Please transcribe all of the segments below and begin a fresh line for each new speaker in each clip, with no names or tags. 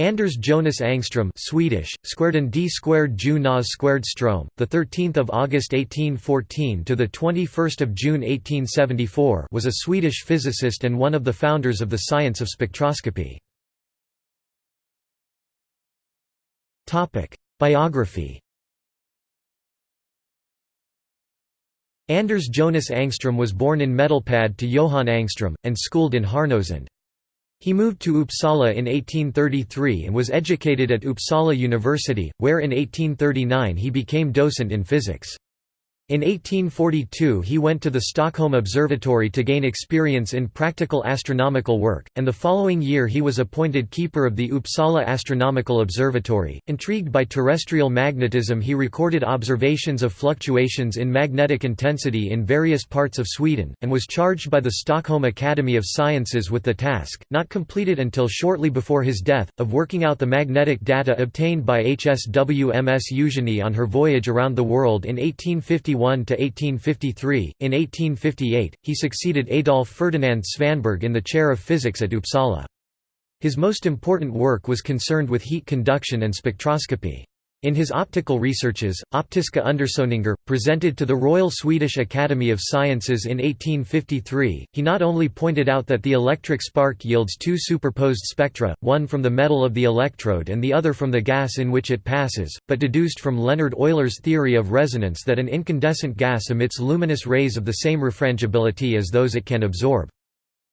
Anders Jonas Angstrom Swedish, squared d squared Ju Nas squared Strom, the 13th of August 1814 to the 21st of June 1874 was a Swedish physicist and one of the founders of the science of spectroscopy. Topic: Biography. Anders Jonas Angstrom was born in Medelpad to Johan Angstrom and schooled in Härnösand. He moved to Uppsala in 1833 and was educated at Uppsala University, where in 1839 he became docent in physics. In 1842 he went to the Stockholm Observatory to gain experience in practical astronomical work, and the following year he was appointed keeper of the Uppsala Astronomical Observatory. Intrigued by terrestrial magnetism he recorded observations of fluctuations in magnetic intensity in various parts of Sweden, and was charged by the Stockholm Academy of Sciences with the task, not completed until shortly before his death, of working out the magnetic data obtained by HSWMS Eugenie on her voyage around the world in 1851 to 1853. In 1858, he succeeded Adolf Ferdinand Svanberg in the chair of physics at Uppsala. His most important work was concerned with heat conduction and spectroscopy. In his optical researches, Optiska Undersökningar, presented to the Royal Swedish Academy of Sciences in 1853, he not only pointed out that the electric spark yields two superposed spectra, one from the metal of the electrode and the other from the gas in which it passes, but deduced from Leonhard Euler's theory of resonance that an incandescent gas emits luminous rays of the same refrangibility as those it can absorb.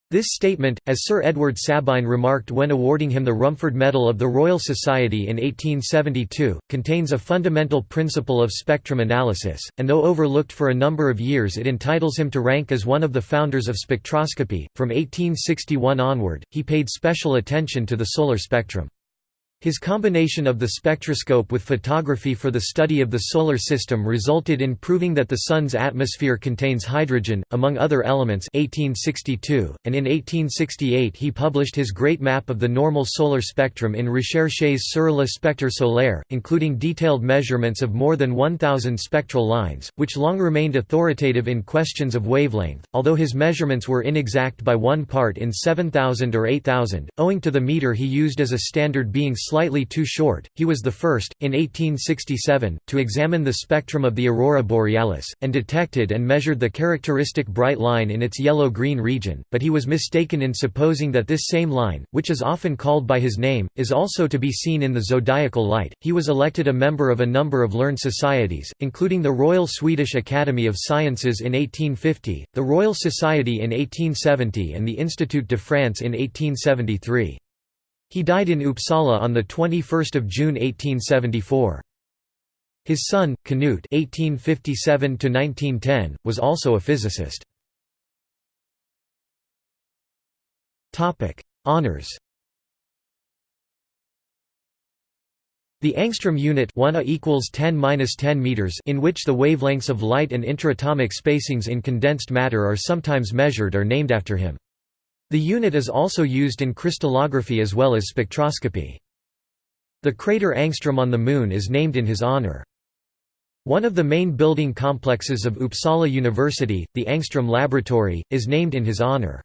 This statement, as Sir Edward Sabine remarked when awarding him the Rumford Medal of the Royal Society in 1872, contains a fundamental principle of spectrum analysis, and though overlooked for a number of years it entitles him to rank as one of the founders of spectroscopy. From 1861 onward, he paid special attention to the solar spectrum. His combination of the spectroscope with photography for the study of the Solar System resulted in proving that the Sun's atmosphere contains hydrogen, among other elements 1862, and in 1868 he published his great map of the normal solar spectrum in Recherches sur le spectre solaire, including detailed measurements of more than 1,000 spectral lines, which long remained authoritative in questions of wavelength, although his measurements were inexact by one part in 7,000 or 8,000, owing to the meter he used as a standard being slightly too short. He was the first, in 1867, to examine the spectrum of the aurora borealis, and detected and measured the characteristic bright line in its yellow-green region, but he was mistaken in supposing that this same line, which is often called by his name, is also to be seen in the zodiacal light. He was elected a member of a number of learned societies, including the Royal Swedish Academy of Sciences in 1850, the Royal Society in 1870 and the Institut de France in 1873. He died in Uppsala on 21 June 1874. His son, Knut (1857–1910), was also a physicist. Topic: Honors. The angstrom unit 1 A equals 10 10 meters in which the wavelengths of light and intraatomic spacings in condensed matter are sometimes measured are named after him. The unit is also used in crystallography as well as spectroscopy. The crater Angstrom on the Moon is named in his honor. One of the main building complexes of Uppsala University, the Angstrom Laboratory, is named in his honor.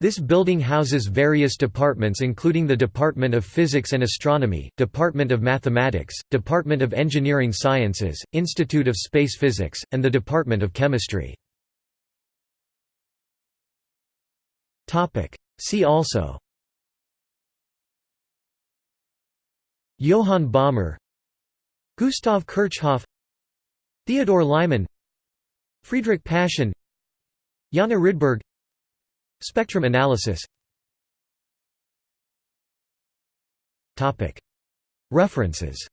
This building houses various departments including the Department of Physics and Astronomy, Department of Mathematics, Department of Engineering Sciences, Institute of Space Physics, and the Department of Chemistry. See also. Johann Balmer Gustav Kirchhoff. Theodore Lyman. Friedrich Paschen Janne Rydberg. Spectrum analysis. References.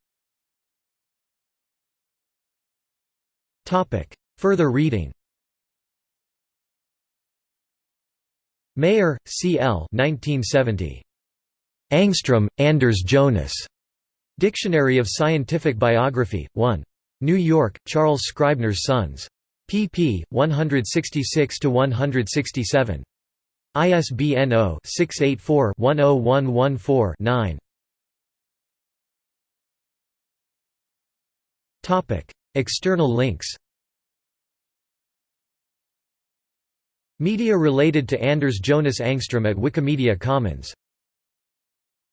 Further reading Mayer, C. L. 1970. Angstrom, Anders Jonas. Dictionary of Scientific Biography, 1. New York, Charles Scribner's Sons. pp. 166–167. ISBN 0-684-10114-9. External links Media related to Anders Jonas Angstrom at Wikimedia Commons